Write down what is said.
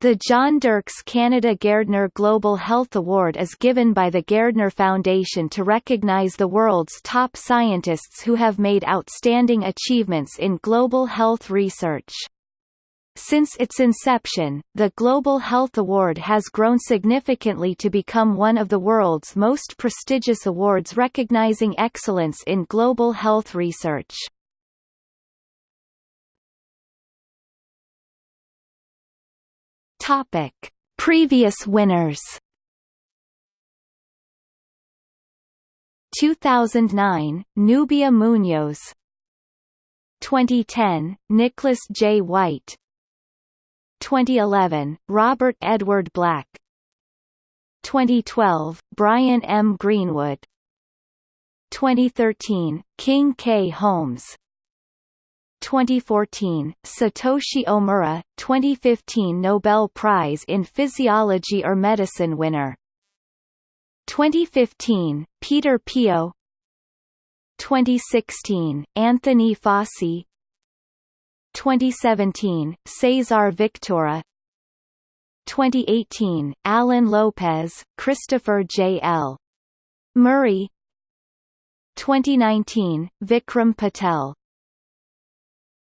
The John Dirks Canada Gairdner Global Health Award is given by the Gairdner Foundation to recognize the world's top scientists who have made outstanding achievements in global health research. Since its inception, the Global Health Award has grown significantly to become one of the world's most prestigious awards recognizing excellence in global health research. Topic: Previous winners. 2009, Nubia Munoz 2010, Nicholas J. White 2011, Robert Edward Black 2012, Brian M. Greenwood 2013, King K. Holmes 2014, Satoshi Omura, 2015 Nobel Prize in Physiology or Medicine winner. 2015, Peter Piot 2016, Anthony Fauci 2017, Cesar Victora 2018, Alan Lopez, Christopher J. L. Murray 2019, Vikram Patel